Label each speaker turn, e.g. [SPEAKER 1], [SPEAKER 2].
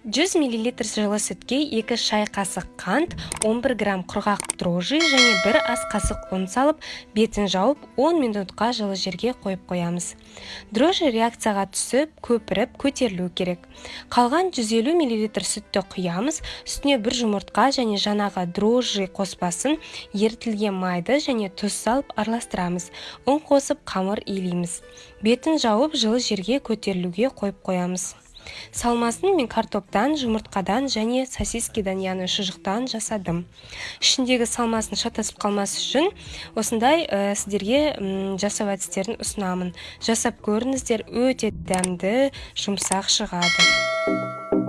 [SPEAKER 1] 100 мл жылы сүтке 2 шай қасық қант 11 грамм құрғақ дрожжи және бір ас қасық ұн салып бетін жауып 10 минутқа жылы жерге қойып қоямыз. Дрожжи реакцияға түсіп көпіріп көтерілу керек. Қалған 150 мл сүтті құямыз үстіне бір жұмыртқа және жаңағы дрожжи қоспасын ерітілген майды және тұз салып араластырамыз. Ұн қосып қамыр илейміз. Бетін жауып жылы жерге көтерілуге қойып қоямыз. Салмасын мен картоптан жұмыртқадан және сосискадан яғни шұжықтан жасадым. Ішіндегі салмасын шатасып қалмас үшін осындай ә, сіздерге жасау әдістерін ұсынамын. Жасап көріңіздер өте дәмді жұмсақ шығады.